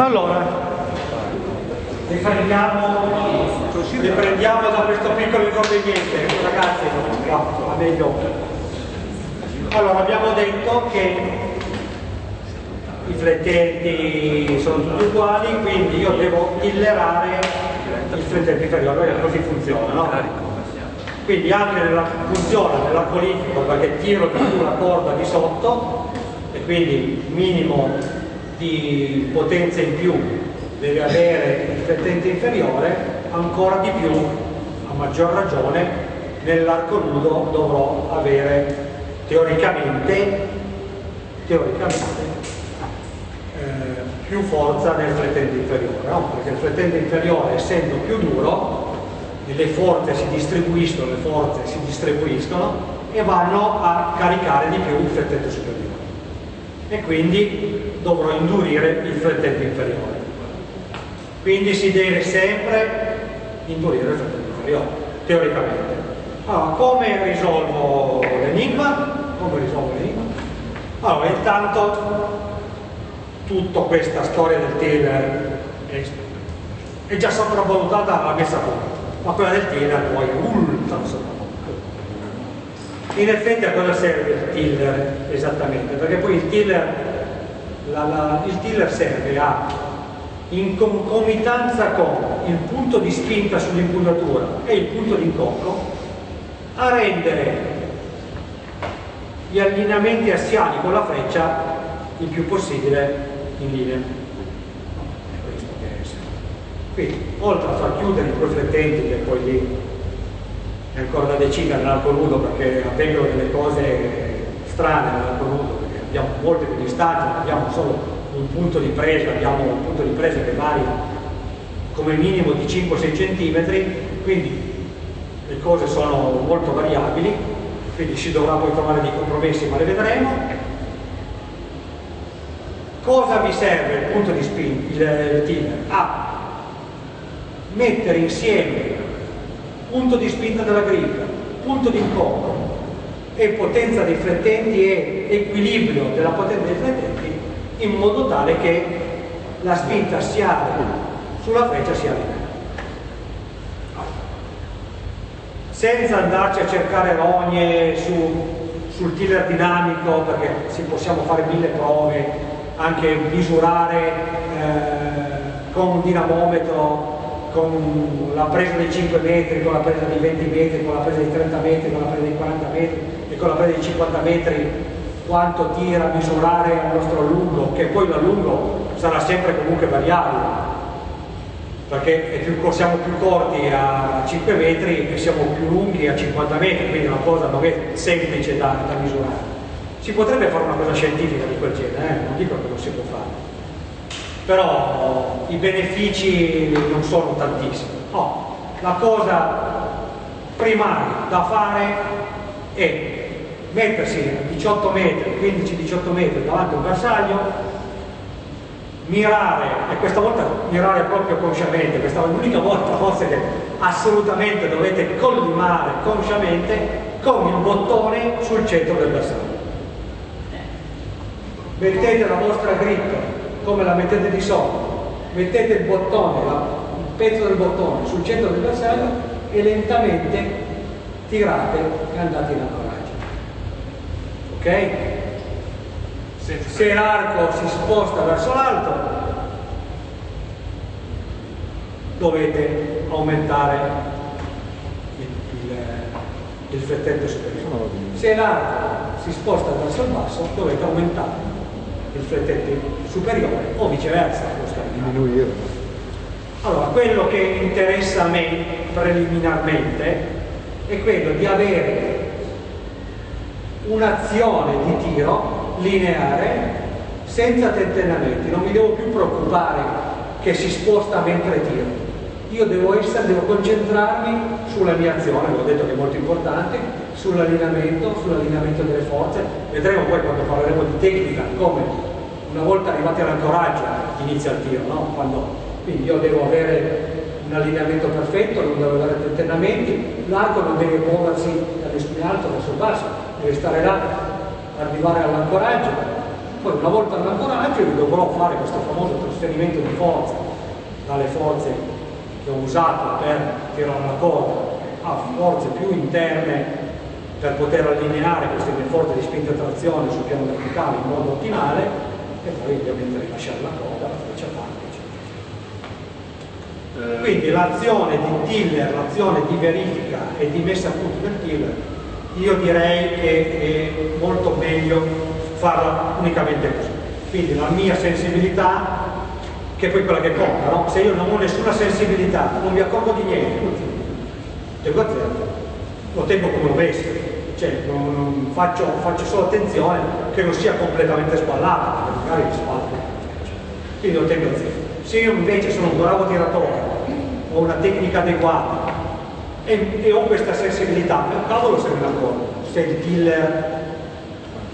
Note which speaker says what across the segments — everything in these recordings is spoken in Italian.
Speaker 1: Allora, riprendiamo, riprendiamo da questo piccolo inconveniente, ragazzi, va meglio. Allora, abbiamo detto che i flettenti sono tutti uguali, quindi io devo tillerare il flettente inferiore, così funziona, no? Quindi anche nella funzione della qualifica, perché tiro più la corda di sotto, e quindi minimo di potenza in più deve avere il flettente inferiore, ancora di più, a maggior ragione, nell'arco nudo dovrò avere teoricamente, teoricamente eh, più forza nel flettente inferiore, no? perché il flettente inferiore essendo più duro, le forze si distribuiscono, le forze si distribuiscono e vanno a caricare di più il flettente superiore e quindi dovrò indurire il flettente inferiore. Quindi si deve sempre indurire il flettente inferiore, teoricamente. Allora, come risolvo l'enigma? Come risolvo l'enigma? Allora, intanto tutta questa storia del Taylor è, è già sopravvalutata alla messa a punto, ma quella del Taylor poi è ultra sopravvalutata. In effetti a cosa serve il tiller esattamente? Perché poi il tiller, la, la, il tiller serve a, in concomitanza con il punto di spinta sull'impugnatura e il punto di incocco, a rendere gli allineamenti assiali con la freccia il più possibile in linea. È questo che è. Quindi, oltre a far chiudere i riflettenti che poi lì è ancora da decidere nell'arco nudo perché avvengono delle cose strane nell'arco nudo perché abbiamo molte più distanze, abbiamo solo un punto di presa, abbiamo un punto di presa che varia come minimo di 5-6 cm, quindi le cose sono molto variabili, quindi si dovrà poi trovare dei compromessi, ma le vedremo. Cosa vi serve il punto di spin, il, il tiller? A mettere insieme punto di spinta della griglia, punto di incocco e potenza dei flettenti e equilibrio della potenza dei flettenti in modo tale che la spinta assiale sulla freccia sia lineare. Senza andarci a cercare rogne su, sul tiller dinamico, perché si possiamo fare mille prove, anche misurare eh, con un dinamometro con la presa dei 5 metri, con la presa dei 20 metri, con la presa dei 30 metri, con la presa dei 40 metri la presa dei 50 metri quanto tira a misurare il nostro allungo, che poi l'allungo sarà sempre comunque variabile, perché più, siamo più corti a 5 metri e siamo più lunghi a 50 metri, quindi una cosa è semplice da, da misurare. Si potrebbe fare una cosa scientifica di quel genere, eh? non dico che non si può fare però i benefici non sono tantissimi. No, la cosa primaria da fare è mettersi a 18 metri, 15-18 metri davanti a un bersaglio, mirare, e questa volta mirare proprio consciamente, questa è l'unica volta forse che assolutamente dovete collimare consciamente con il bottone sul centro del bersaglio. Mettete la vostra grip come la mettete di sotto, mettete il bottone, il pezzo del bottone sul centro del bersaglio e lentamente tirate e andate in ancoraggio. Ok? Se l'arco si sposta verso l'alto, dovete aumentare il, il, il flettente superiore. Se l'arco si sposta verso il basso, dovete aumentare il flettente superiore o viceversa diminuire allora quello che interessa a me preliminarmente è quello di avere un'azione di tiro lineare senza tentennamenti non mi devo più preoccupare che si sposta mentre tiro io devo, essere, devo concentrarmi sulla mia azione, vi ho detto che è molto importante, sull'allineamento, sull'allineamento delle forze. Vedremo poi quando parleremo di tecnica come una volta arrivati all'ancoraggio inizia il tiro, no? quando, quindi io devo avere un allineamento perfetto, non devo avere tentennamenti, l'arco non deve muoversi in alto verso il basso, deve stare là, arrivare all'ancoraggio, poi una volta all'ancoraggio io dovrò fare questo famoso trasferimento di forza dalle forze che ho usato per tirare la corda a forze più interne per poter allineare queste due forze di spinta e trazione sul piano verticale in modo ottimale e poi ovviamente rilasciare la corda, la freccia eccetera. Eh. Quindi l'azione di tiller, l'azione di verifica e di messa a punto del tiller, io direi che è molto meglio farla unicamente così. Quindi la mia sensibilità, che è poi quella che conta, no? se io non ho nessuna sensibilità, non mi accorgo di niente, tengo a zero, lo tengo come un veste cioè non, non faccio, faccio, solo attenzione che non sia completamente perché magari mi spallo. Quindi lo tengo a zero. Se io invece sono un bravo tiratore, ho una tecnica adeguata e, e ho questa sensibilità, cavolo se me ne accorgo, se il tiller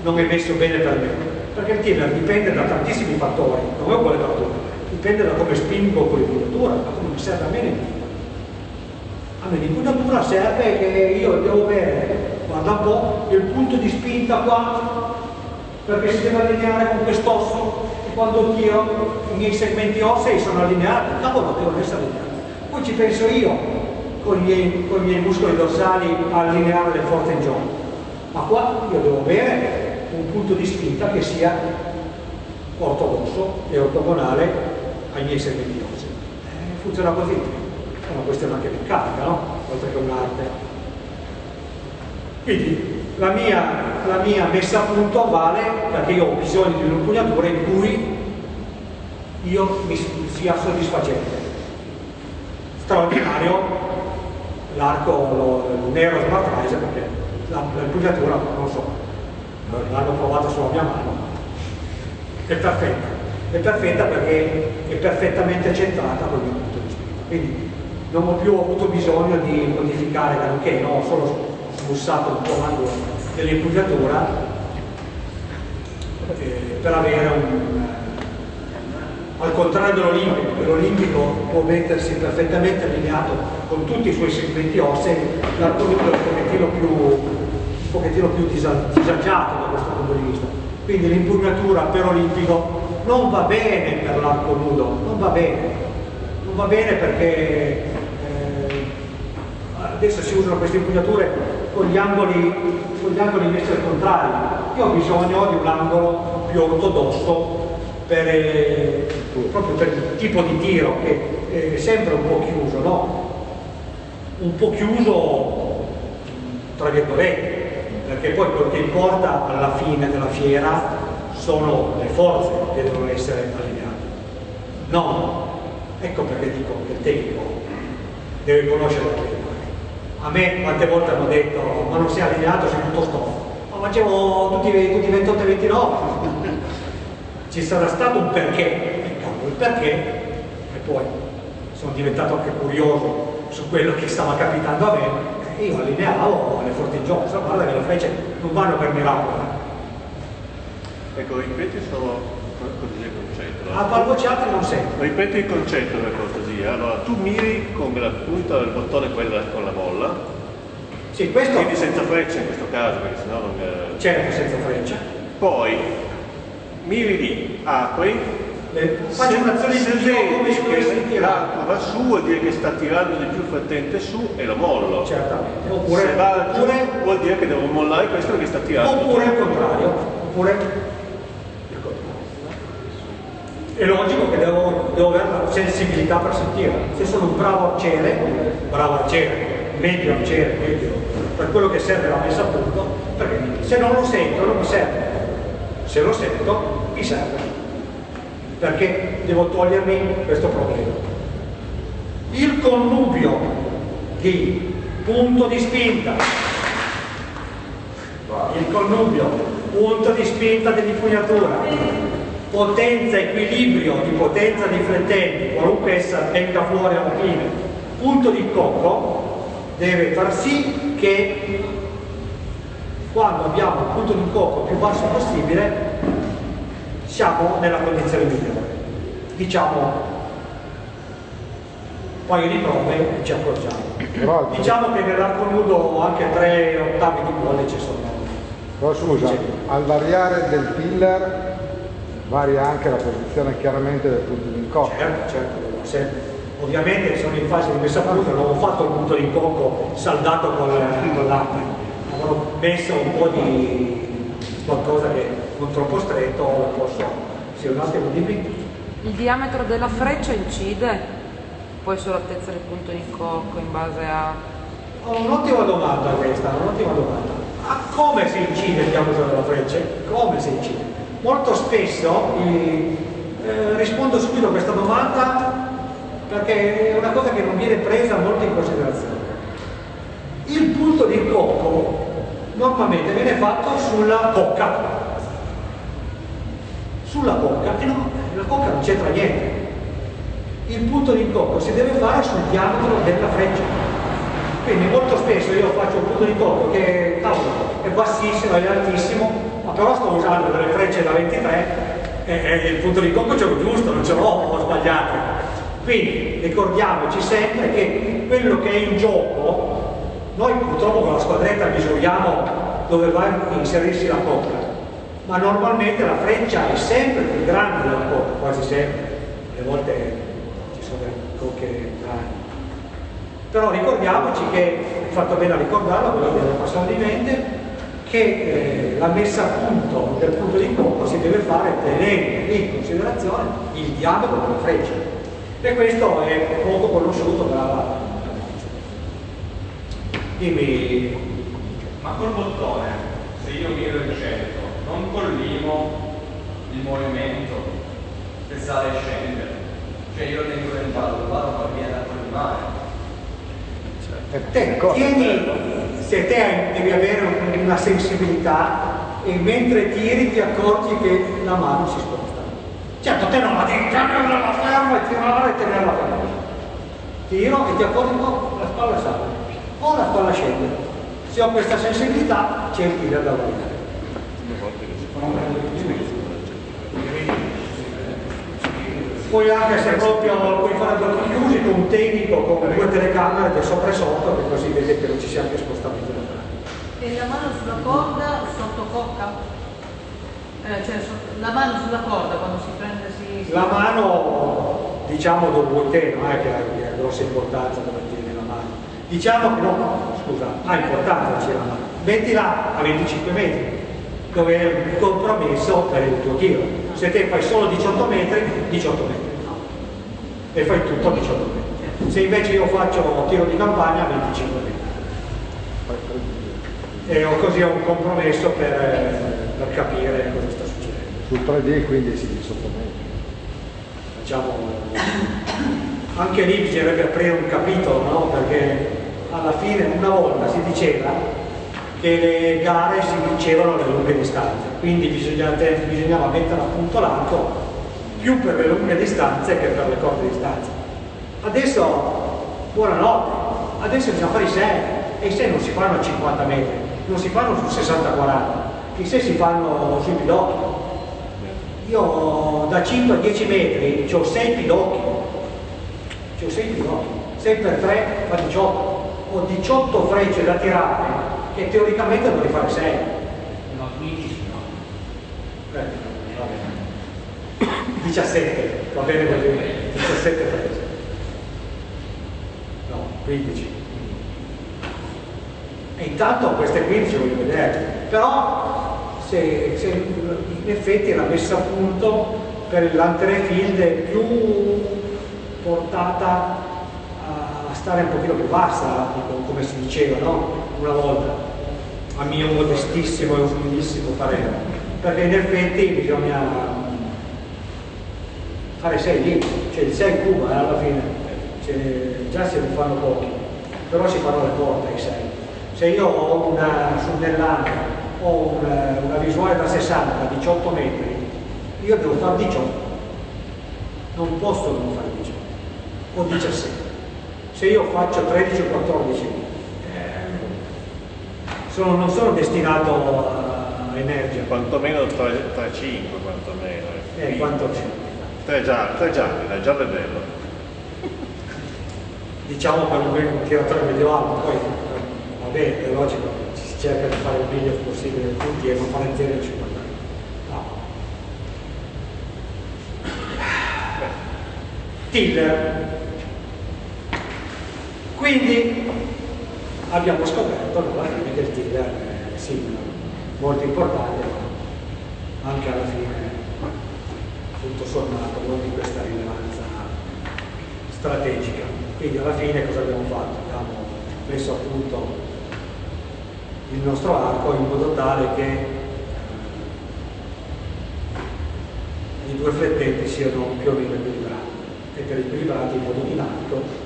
Speaker 1: non è messo bene per me. Perché il tiller dipende da tantissimi fattori, non è uguale da tutto, dipende da come spingo con l'impugnatura, da come mi serve a me l'impugnatura. A me l'impugnatura serve che io devo avere guarda un po', il punto di spinta qua, perché si deve allineare con quest'osso e quando tiro i miei segmenti ossei sono allineati, cavolo, devono essere allineati. Poi ci penso io con i miei, con i miei muscoli dorsali allineare le forze in gioco. Ma qua io devo avere un punto di spinta che sia ortodosso e ortogonale ai miei segmenti ossei. Eh, funziona così, è una questione anche meccanica, no? Oltre che un'arte. Quindi la mia, la mia, messa a punto vale perché io ho bisogno di un'impugnatura in cui io mi sia soddisfacente. Straordinario l'arco nero Smart Rise perché l'impugnatura, non so, l'hanno provata sulla mia mano, è perfetta. È perfetta perché è perfettamente centrata con il mio punto di vista. Quindi non ho più avuto bisogno di modificare granché, no, solo bussato il comando dell'impugnatura eh, per avere un al contrario dell'Olimpico, l'Olimpico può mettersi perfettamente allineato con tutti i suoi segmenti ossei, nudo è un pochettino più, un pochettino più disagiato da questo punto di vista. Quindi l'impugnatura per Olimpico non va bene per l'arco nudo, non va bene, non va bene perché eh, adesso si usano queste impugnature con gli angoli, con gli angoli messi al contrario. Io ho bisogno di un angolo più ortodosso per, eh, proprio per il tipo di tiro che è sempre un po' chiuso, no? Un po' chiuso tra virgolette, perché poi quello che importa alla fine della fiera sono le forze che devono essere allineate. No, ecco perché dico che il tecnico deve conoscere la tecnica a me quante volte hanno detto ma non sei allineato, sei tutto stofo. Ma facevo tutti, tutti 28 e 29. Ci sarà stato un perché, il perché, e poi sono diventato anche curioso su quello che stava capitando a me, e io allineavo le forti gioco, so, guarda che le frecce non vanno per miracolo.
Speaker 2: Eh. Ecco, ripeti solo così il concetto.
Speaker 1: A palvociati non sento.
Speaker 2: Ripeti il concetto per cortesia. Allora, tu miri con la punta del bottone quella con la molla.
Speaker 1: Sì, questo...
Speaker 2: Quindi senza freccia in questo caso, perché sennò non...
Speaker 1: Certo, senza freccia.
Speaker 2: Poi, miri lì, apri,
Speaker 1: faccio un'azione di gioco come
Speaker 2: se l'arco va su vuol dire che sta tirando di più il frettente su e lo mollo.
Speaker 1: Certamente.
Speaker 2: Oppure, se va giù vuol dire che devo mollare questo perché sta tirando.
Speaker 1: oppure il contrario oppure è logico che devo, devo, avere la sensibilità per sentire. Se sono un bravo arciere, bravo arciere, medio arciere, medio, per quello che serve la messa a punto, perché se non lo sento non mi serve. Se lo sento mi serve. Perché devo togliermi questo problema. Il connubio di punto di spinta, il connubio, punto di spinta dell'impugnatura, potenza, equilibrio di potenza dei flettenti, qualunque essa venga fuori alla fine, punto di cocco, deve far sì che quando abbiamo il punto di cocco più basso possibile siamo nella condizione migliore. Diciamo un paio di prove e ci accorgiamo. Diciamo che nell'arco nudo anche tre ottavi di pollice sono.
Speaker 3: Però scusa, al variare del filler varia anche la posizione chiaramente del punto di incontro.
Speaker 1: Certo, certo, sempre. Ovviamente sono in fase di messa a punto, non ho fatto il punto di cocco saldato con, con l'acqua, avrò messo un po' di qualcosa che non troppo stretto, posso... Sì, un attimo dimmi.
Speaker 4: Il diametro della freccia incide poi sull'altezza del punto di cocco in base a...
Speaker 1: Oh, un'ottima domanda questa, un'ottima domanda. A come si incide il diametro della freccia? Come si incide? Molto spesso eh, rispondo subito a questa domanda perché è una cosa che non viene presa molto in considerazione. Il punto di cocco normalmente viene fatto sulla cocca. Sulla cocca, e no, la cocca non c'entra niente. Il punto di cocco si deve fare sul diametro della freccia. Quindi molto spesso io faccio un punto di cocco che cavolo, è bassissimo, è altissimo, ma però sto usando delle frecce da 23 e, e il punto di cocco ce l'ho giusto, non ce l'ho sbagliato. Quindi ricordiamoci sempre che quello che è in gioco, noi purtroppo con la squadretta misuriamo dove va a inserirsi la cocca, ma normalmente la freccia è sempre più grande della cocca, quasi sempre, alle volte ci sono delle cocche grandi. Però ricordiamoci che, fatto bene a ricordarlo, quello deve passare di mente, che eh, la messa a punto del punto di cocco si deve fare tenendo in considerazione il diametro della freccia. E questo è poco conosciuto da dimmi.
Speaker 5: Ma col bottone se io miro il non collimo il movimento che sale e scende cioè io tengo dentro vado poi viene a collimare
Speaker 1: te, tieni, se te devi avere una sensibilità e mentre tiri ti accorgi che la mano si sposta Certo, te non la devi tenerla ferma e tirare e tenerla ferma. Tiro e ti accorgi, oh, la spalla sale, o la spalla scende. Se ho questa sensibilità, c'è il tiro da validare. Poi anche se proprio puoi fare occhi chiusi con un tecnico con due telecamere del sopra e sotto, che così vede che non ci sia anche spostamento
Speaker 6: E la mano sulla corda sotto cocca? Eh, cioè, la mano sulla corda quando si prende si...
Speaker 1: La mano, diciamo dopo il te, non è che ha, grossa importanza dove tieni la mano. Diciamo che no, scusa, ha importanza la mano. Mettila a 25 metri, dove è il compromesso per il tuo tiro. Se te fai solo 18 metri, 18 metri. E fai tutto a 18 metri. Se invece io faccio tiro di campagna, 25 metri. E ho così ho un compromesso per per capire cosa sta succedendo.
Speaker 3: Sul 3D quindi si sottomette.
Speaker 1: Diciamo, anche lì bisognerebbe aprire un capitolo, no? perché alla fine una volta si diceva che le gare si vincevano alle lunghe distanze, quindi bisognava, mettere a punto l'arco più per le lunghe distanze che per le corte distanze. Adesso, buonanotte, adesso bisogna fare i 6 e i 6 non si fanno a 50 metri, non si fanno su 60-40, chissà si fanno sui pidocchi. Io da 5 a 10 metri ho 6 pidocchi, ho 6 pidocchi, 6 per 3 fa 18, ho 18 frecce da tirare che teoricamente dovrei fare 6.
Speaker 5: No, 15 no.
Speaker 1: Eh, va bene. 17, va bene così, 17 frecce. No, 15. E intanto queste 15 voglio vedere. Però se, se in effetti la messa a punto per l'antere field è più portata stare un pochino più bassa, come si diceva no? una volta, a mio modestissimo e umilissimo parere. Perché in effetti bisogna fare 6 lì, cioè il 6 cuba eh, alla fine, cioè, già se ne fanno pochi, però si fanno le porte ai 6. Se io ho una sunnellante ho una, una visuale da 60 a 18 metri, io devo fare 18, non posso non fare 18, o 17. Se io faccio 13 o 14, eh, sono, non sono destinato a, energia.
Speaker 2: Quantomeno 3-5, quantomeno.
Speaker 1: Eh, eh quantomeno.
Speaker 2: Tre già, tre già, è già bello.
Speaker 1: Diciamo per un tiratore medio alto, poi va bene, è logico cerca di fare il meglio possibile tutti e non fare 0 e 50 no. tiller. Quindi abbiamo scoperto alla fine che il tiller è sì, molto importante, ma anche alla fine, tutto sommato, non di questa rilevanza strategica. Quindi alla fine cosa abbiamo fatto? Abbiamo messo a punto il nostro arco in modo tale che i due flettenti siano più o meno equilibrati e per equilibrati in modo dinamico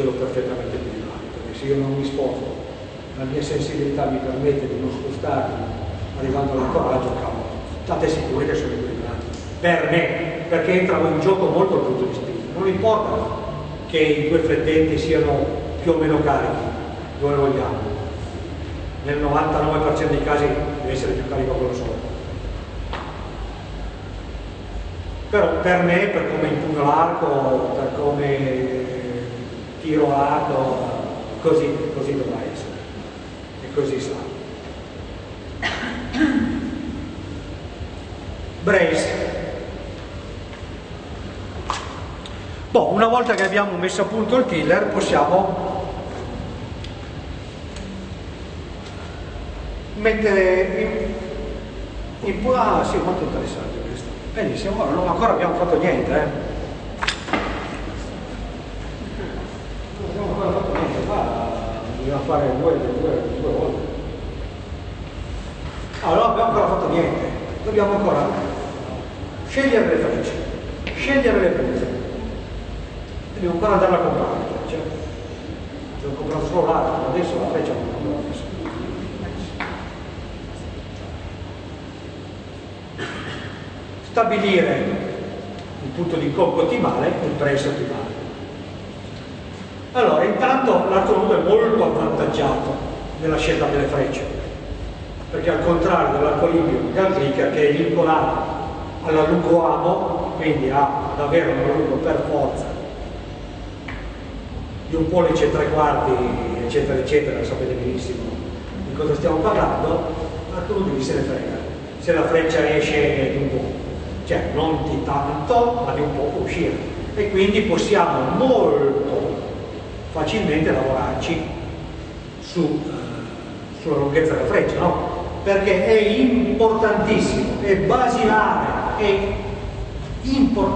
Speaker 1: ce l'ho perfettamente equilibrato perché se io non mi sposto la mia sensibilità mi permette di non spostarmi arrivando all'ancoraggio cavolo state sicuri che sono equilibrati. Per me perché entrano in gioco molto il punto di spinta non importa che i due flettenti siano più o meno carichi dove vogliamo. Nel 99% dei casi deve essere più carico quello solo. Però per me, per come impugno l'arco, per come tiro l'arco, così, così dovrà essere e così sarà. Brace. Boh, una volta che abbiamo messo a punto il killer possiamo mettere in, in ah sì, molto interessante questo. Benissimo, ora non ancora abbiamo fatto niente, eh. Non abbiamo ancora fatto niente, qua bisogna fare due, due, due volte. Allora non abbiamo ancora fatto niente, dobbiamo ancora scegliere le frecce, scegliere le punte. Dobbiamo ancora andare a comprare frecce. Devo comprare solo l'arco, adesso la freccia non la adesso. stabilire il punto di incocco ottimale e il prezzo ottimale. Allora, intanto l'arco nudo è molto avvantaggiato nella scelta delle frecce, perché al contrario dell'arco libico Galtrica che è vincolato alla lungo amo, quindi ha ad avere un lungo per forza di un pollice e tre quarti, eccetera, eccetera, sapete benissimo di cosa stiamo parlando, l'arco nudo chi se ne frega. Se la freccia esce di un po' cioè non di tanto ma di un po' può uscire e quindi possiamo molto facilmente lavorarci su, eh, sulla lunghezza della freccia no? perché è importantissimo è basilare è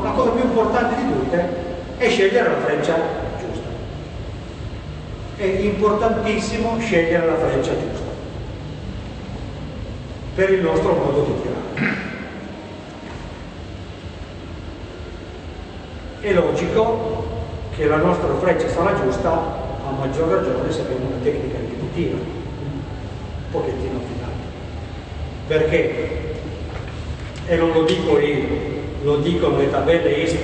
Speaker 1: la cosa più importante di tutte è scegliere la freccia giusta. È importantissimo scegliere la freccia giusta. Per il nostro modo di tirare. È logico che la nostra freccia sarà giusta a maggior ragione se abbiamo una tecnica tiro un pochettino affidata perché? E non lo dico io lo dicono le tabelle ISO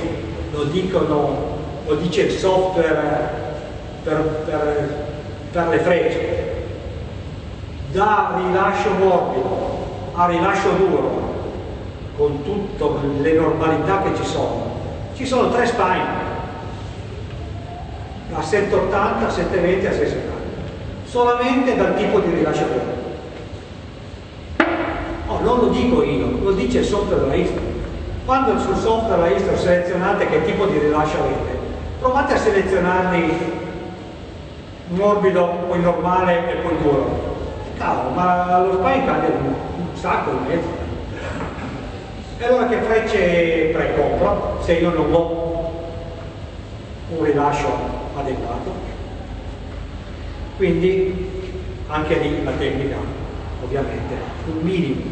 Speaker 1: lo dicono lo dice il software per, per, per le frecce. Da rilascio morbido a rilascio duro con tutte le normalità che ci sono ci sono tre spine, da 780, 720 a 670, solamente dal tipo di rilasciatore. Oh, non lo dico io, lo dice il software della Istro. Quando sul software della Istro selezionate che tipo di rilascio avete, provate a selezionarli morbido, poi normale e poi duro. Cavolo, ma lo spine cambia un sacco di mezzo. E allora che frecce precompro se io non ho un rilascio adeguato? Quindi anche lì la tecnica, ovviamente, un minimo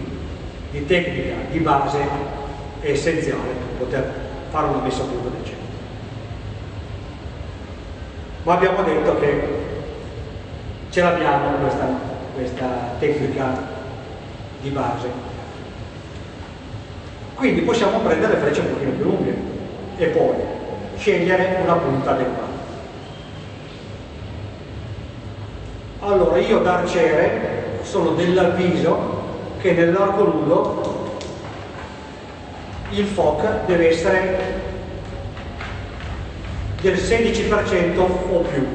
Speaker 1: di tecnica di base è essenziale per poter fare una messa a punto decente. Ma abbiamo detto che ce l'abbiamo questa, questa tecnica di base quindi possiamo prendere frecce un pochino più lunghe e poi scegliere una punta adeguata. Allora io da arciere sono dell'avviso che nell'arco nudo il FOC deve essere del 16% o più.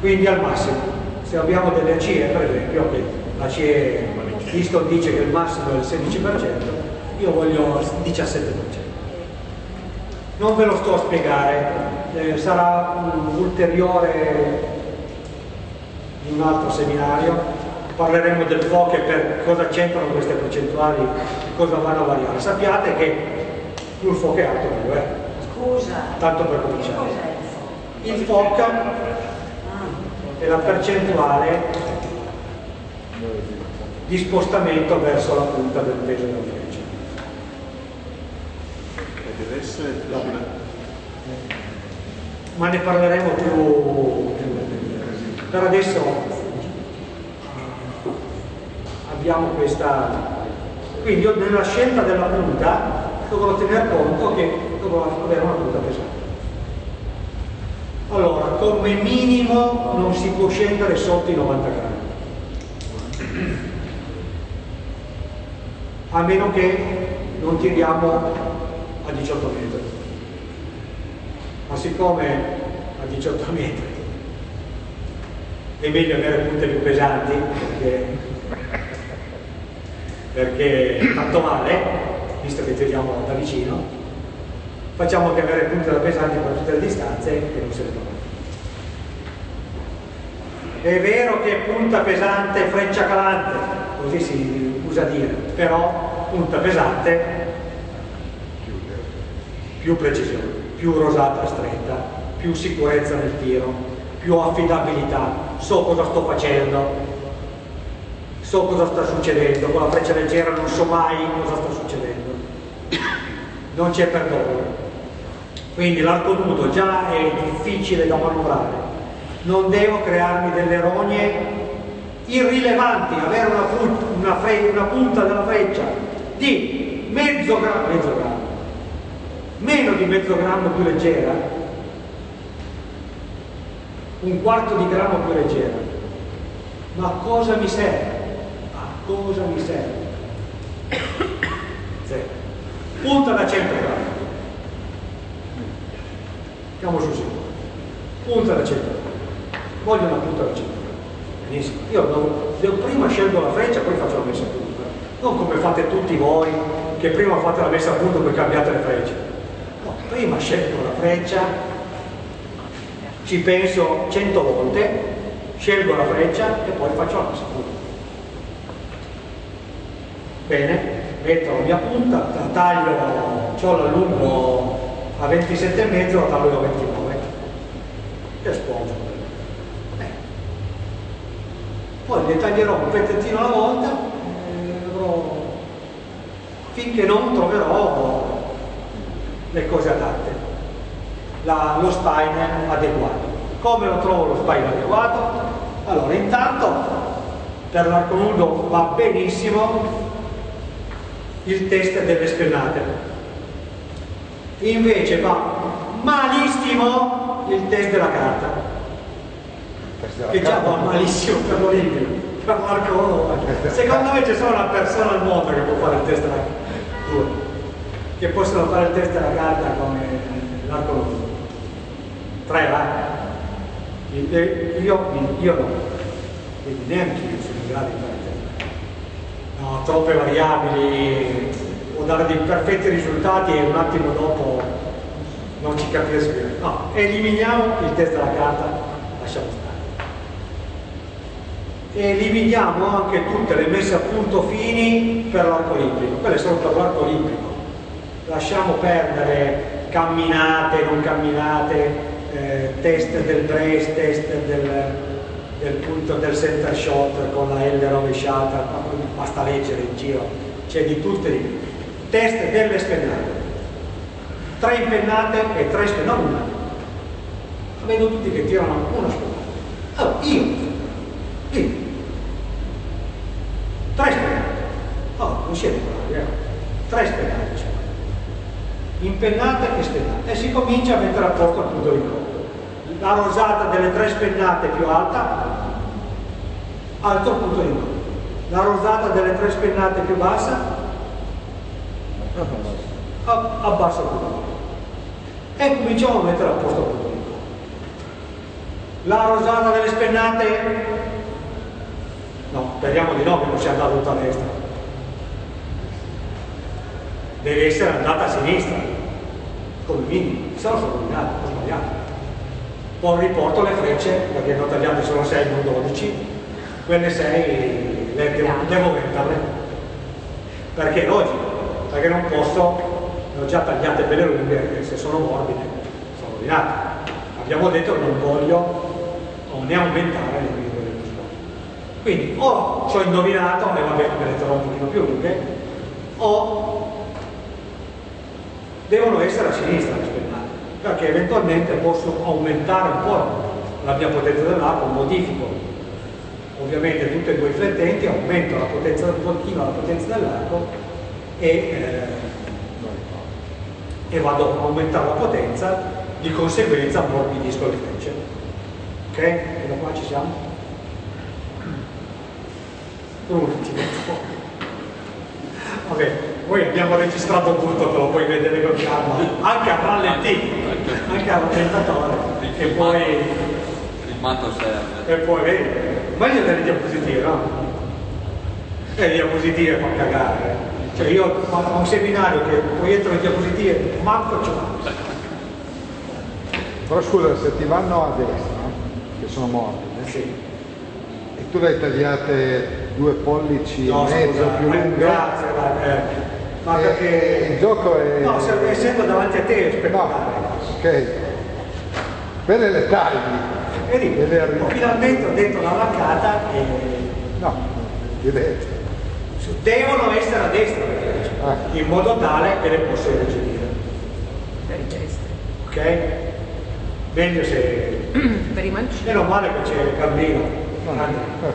Speaker 1: Quindi al massimo. Se abbiamo delle ACE per esempio, okay, l'ACE Easton dice che il massimo è il 16%, io voglio il 17%. Non ve lo sto a spiegare, eh, sarà un ulteriore in un altro seminario. Parleremo del FOC e per cosa c'entrano queste percentuali cosa vanno a variare. Sappiate che più il FOC è alto meglio è,
Speaker 7: Scusa.
Speaker 1: tanto per cominciare.
Speaker 7: Il FOC
Speaker 1: è la percentuale di spostamento verso la punta del peso della
Speaker 2: E essere labile.
Speaker 1: Ma ne parleremo più per adesso abbiamo questa quindi io nella scelta della punta dovrò tener conto che dovrò avere una punta pesante. Allora come minimo non si può scendere sotto i 90 grammi. A meno che non tiriamo a 18 metri ma siccome a 18 metri è meglio avere punte più pesanti perché, perché tanto male, visto che tiriamo da vicino, facciamo che avere punte da pesanti per tutte le distanze che non se ne trovano. È vero che punta pesante, freccia calante, così si usa dire, però punta pesante più precisione, più rosata stretta, più sicurezza nel tiro, più affidabilità, so cosa sto facendo, so cosa sta succedendo, con la freccia leggera non so mai cosa sta succedendo, non c'è perdono. Quindi l'arco nudo già è difficile da manovrare, non devo crearmi delle rogne irrilevanti, avere una, una una punta della freccia di mezzo grammo, mezzo grammo, meno di mezzo grammo più leggera, un quarto di grammo più leggera. Ma a cosa mi serve? A cosa mi serve? Zero. Punta da 100 grammi. Andiamo sul sicuro. Punta da 100 grammi. Voglio una punta da 100 grammi. Benissimo. Io devo, devo prima scelgo la freccia, poi faccio la messa a punto. Non come fate tutti voi, che prima fate la messa a punto poi cambiate le frecce. No, prima scelgo la freccia, ci penso 100 volte, scelgo la freccia e poi faccio la messa a punto. Bene, metto la mia punta, la taglio, ho l'allungo a 27,5, la taglio a 29 e. Bene. Poi ne taglierò un pezzettino alla volta e dovrò- finché non troverò le cose adatte la- lo spine adeguato. Come lo trovo lo spine adeguato? Allora, intanto per l'arco nudo va benissimo il test delle spennate. Invece va malissimo il test della carta, che già va malissimo per l'Olimpio, per l'arco nudo. Secondo me c'è solo una persona al mondo che può fare il test della carta, che possono fare il test della carta come l'arco nudo tre va? Io, io no. Quindi neanche io sono in grado di fare il test. No, troppe variabili o dare dei perfetti risultati e un attimo dopo non ci capisco più. No, eliminiamo il test della carta lasciamo stare. Eliminiamo anche tutte le messe a punto fini per l'arco olimpico quelle sono per l'arco olimpico lasciamo perdere camminate, non camminate eh, test del brace, test del, del punto del center shot con la L rovesciata, basta leggere in giro, c'è di tutte di più. Test delle spennate. Tre impennate e tre spennate, non una. Vedo tutti che tirano una spennata. Allora, io, io, tre spennate. Oh, non siete bravi, eh? Tre spennate. Impennate e spennate e si comincia a mettere a posto il punto di incontro la rosata delle tre spennate più alta alto punto di incontro. La rosata delle tre spennate più bassa abbassa il punto e cominciamo a mettere a posto il punto di incontro la rosata delle spennate no, speriamo di no che non sia andata tutta a destra. Deve essere andata a sinistra come minimo, se no sono rovinato, ho sbagliato. Poi riporto le frecce, perché ne ho tagliate solo 6, non 12, quelle 6 le devo, devo metterle. Perché è logico, perché non posso, le ho già tagliate belle lunghe, se sono morbide sono rovinate. Abbiamo detto che non voglio né aumentare le scopo. Quindi o ci ho indovinato, e vabbè me le terrò un pochino più lunghe, o devono essere a sinistra perché eventualmente posso aumentare un po' la mia potenza dell'arco, modifico ovviamente tutti e due i flettenti, aumento la potenza del continuo, la potenza dell'arco e, eh, e vado a aumentare la potenza, di conseguenza ammorbidisco le frecce. Ok? E da qua ci siamo? Per un attimo. Vabbè, poi abbiamo registrato tutto, te lo puoi vedere con calma, anche a rallentì, anche a rallentatore, e poi,
Speaker 5: Filmato serve.
Speaker 1: e poi vedi, meglio delle diapositive, no? E le diapositive fa cagare. Cioè io ho un seminario che proietto le diapositive, manco ce l'ho.
Speaker 3: Però scusa, se ti vanno a destra, che sono morbide,
Speaker 1: Sì.
Speaker 3: e tu le hai tagliate due pollici
Speaker 1: No,
Speaker 3: e mezzo
Speaker 1: scusa,
Speaker 3: più
Speaker 1: eh,
Speaker 3: lunghe,
Speaker 1: grazie, eh. Ma
Speaker 3: eh,
Speaker 1: perché...
Speaker 3: il gioco è...
Speaker 1: No, se- essendo davanti a te è
Speaker 3: No, ok. Quelle le tagli.
Speaker 1: Vedi,
Speaker 3: E le arri-
Speaker 1: finalmente ho detto la vaccata e
Speaker 3: No, direi.
Speaker 1: devono essere a destra
Speaker 3: Ah.
Speaker 1: in modo tale che le posso.
Speaker 4: Per i destri.
Speaker 1: Ok? Meglio se.
Speaker 4: Per i mancini.
Speaker 1: Meno male che c'è il. Anzi,
Speaker 3: Eh,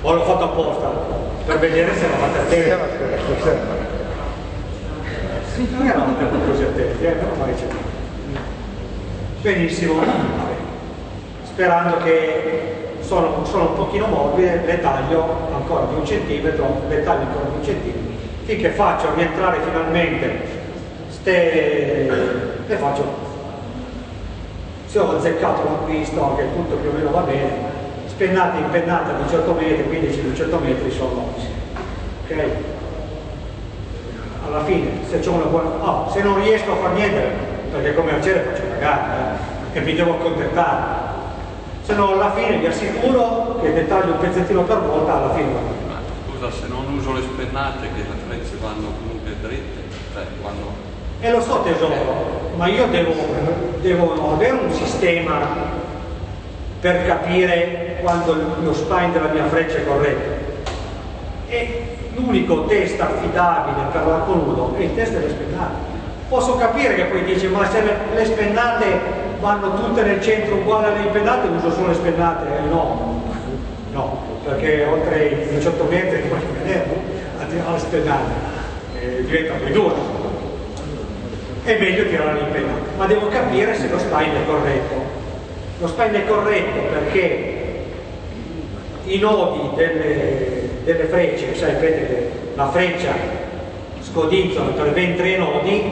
Speaker 1: O l'ho fatto apposta per vedere se eravate attenti.
Speaker 3: Stasera.
Speaker 1: Non eravate così attenti, eh? Meno male c'è. Benissimo. Sperando che sono, sono un pochino morbide, le taglio ancora di un centimetro, le taglio ancora di un centimetro, finché faccio rientrare finalmente ste, le faccio se ho azzeccato l'acquisto che tutto più o meno va bene spennata e impennata di 18 metri 15-200 metri sono ok alla fine se c'è una buona ah, se non riesco a far niente perché come arciere faccio cagare eh, e mi devo accontentare se no alla fine vi assicuro che dettaglio un pezzettino per volta alla fine va bene.
Speaker 5: Ma scusa, se non uso le spennate che le frecce vanno comunque dritte, cioè vanno...
Speaker 1: E lo so tesoro, ma io devo, devo avere un sistema per capire quando lo spine della mia freccia è corretto. E l'unico test affidabile per l'arco nudo è il test delle spennate. Posso capire che poi dice, ma se le, le spennate vanno tutte nel centro uguali alle impennate, uso solo le spennate. Eh, no, no, perché oltre i 18 metri come vederlo, alle spennate, eh, diventano i due è meglio tirare l'impennata, ma devo capire se lo spine è corretto. Lo spine è corretto perché i nodi delle, delle frecce, sapete la freccia scodinzola per ben tre nodi,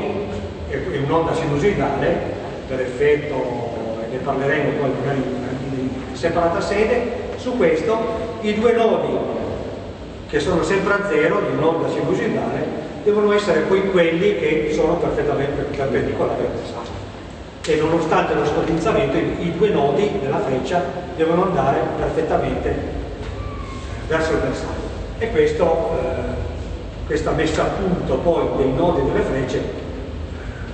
Speaker 1: è un'onda sinusoidale, per effetto, ne parleremo poi magari in separata sede, su questo i due nodi che sono sempre a zero di un'onda sinusoidale devono essere poi quelli che sono perfettamente perpendicolari al bersaglio e nonostante lo scodinzamento i due nodi della freccia devono andare perfettamente verso il bersaglio e questo, eh, questa messa a punto poi dei nodi delle frecce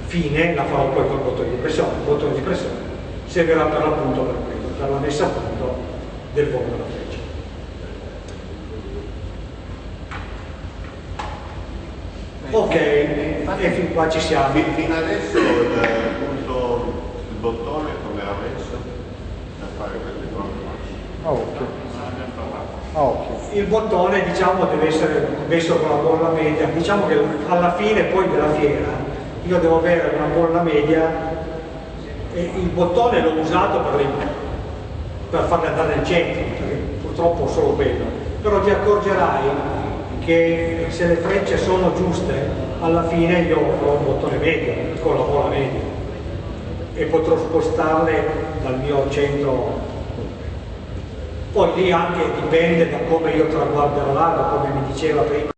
Speaker 1: fine la farò poi col bottone di pressione il bottone di pressione servirà per l'appunto per quello per la messa a punto del volo della freccia Ok, e fin qua ci siamo.
Speaker 2: Fi- Fino adesso il, appunto, il bottone come era messo per fare queste cose?
Speaker 3: A occhio. A occhio.
Speaker 1: Il bottone diciamo deve essere messo con la bolla media, diciamo che alla fine poi della fiera io devo avere una bolla media e il bottone l'ho usato per, le- per farle andare nel centro, perché purtroppo solo quello, però ti accorgerai che se le frecce sono giuste alla fine io avrò un bottone medio con la bolla media. E potrò spostarle dal mio centro poi lì anche dipende da come io traguarderò l'arco come mi diceva prima